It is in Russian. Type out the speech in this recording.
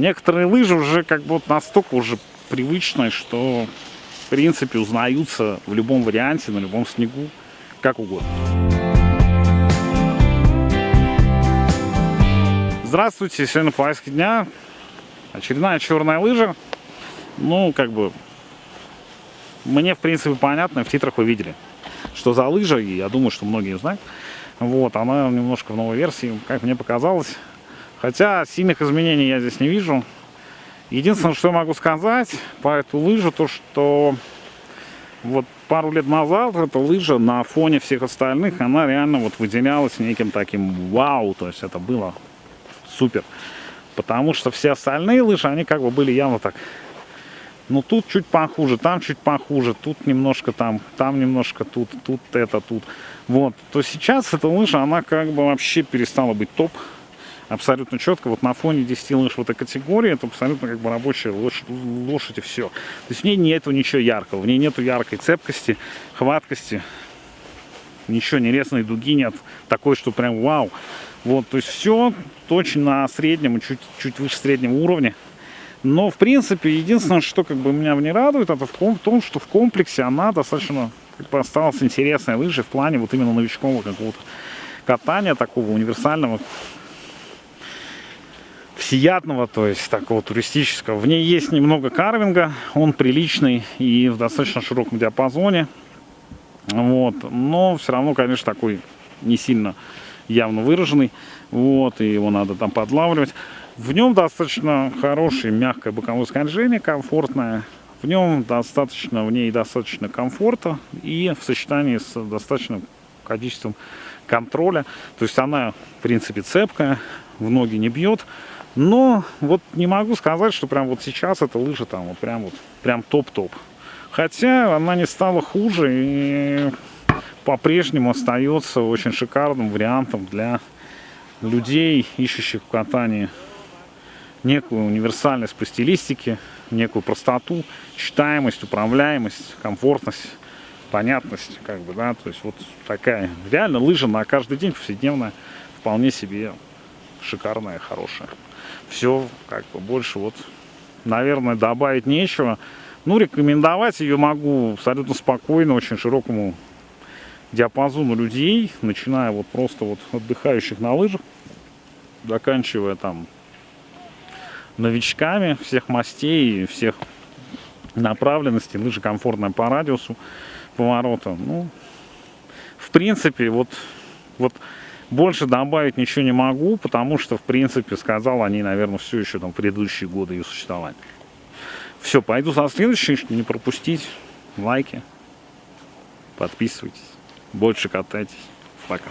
некоторые лыжи уже как бы вот настолько уже привычные, что в принципе узнаются в любом варианте, на любом снегу, как угодно. Здравствуйте, сегодня повестка дня. Очередная черная лыжа. Ну, как бы, мне, в принципе, понятно, в титрах вы видели, что за лыжа, и я думаю, что многие знают. Вот, она немножко в новой версии, как мне показалось. Хотя сильных изменений я здесь не вижу. Единственное, что я могу сказать по эту лыжу, то что вот пару лет назад эта лыжа на фоне всех остальных, она реально вот выделялась неким таким вау, то есть это было супер. Потому что все остальные лыжи, они как бы были явно так, ну тут чуть похуже, там чуть похуже, тут немножко там, там немножко тут, тут это, тут. Вот, то сейчас эта лыжа, она как бы вообще перестала быть топ абсолютно четко. Вот на фоне 10 лыж в этой категории это абсолютно как бы рабочая лошадь, лошадь и все. То есть в ней нету ничего яркого, в ней нету яркой цепкости, хваткости, ничего, не дуги нет, такой, что прям вау. Вот, то есть все точно на среднем, чуть, чуть выше среднего уровня. Но, в принципе, единственное, что как бы меня не радует, это в том, что в комплексе она достаточно как бы, осталась интересной лыжей в плане вот именно новичкового какого-то катания, такого универсального, всеядного, то есть такого туристического. В ней есть немного карвинга, он приличный и в достаточно широком диапазоне. Вот. Но все равно, конечно, такой не сильно явно выраженный. Вот, и его надо там подлавливать. В нем достаточно хорошее мягкое боковое скольжение, комфортное. В нем достаточно, в ней достаточно комфорта и в сочетании с достаточным количеством контроля. То есть она, в принципе, цепкая, в ноги не бьет. Но вот не могу сказать, что прям вот сейчас эта лыжа там вот прям вот прям топ-топ. Хотя она не стала хуже и по-прежнему остается очень шикарным вариантом для людей, ищущих в катании некую универсальность по стилистике, некую простоту, читаемость, управляемость, комфортность, понятность, как бы, да, то есть вот такая реально лыжа на каждый день повседневная, вполне себе шикарная, хорошая. Все, как бы, больше вот, наверное, добавить нечего. Ну, рекомендовать ее могу абсолютно спокойно, очень широкому диапазону людей, начиная вот просто вот отдыхающих на лыжах, заканчивая там новичками всех мастей, всех направленностей, лыжи комфортная по радиусу поворота. Ну, в принципе, вот, вот больше добавить ничего не могу, потому что, в принципе, сказал они, наверное, все еще там предыдущие годы ее существования. Все, пойду за следующей, не пропустить. Лайки, подписывайтесь, больше катайтесь. Пока.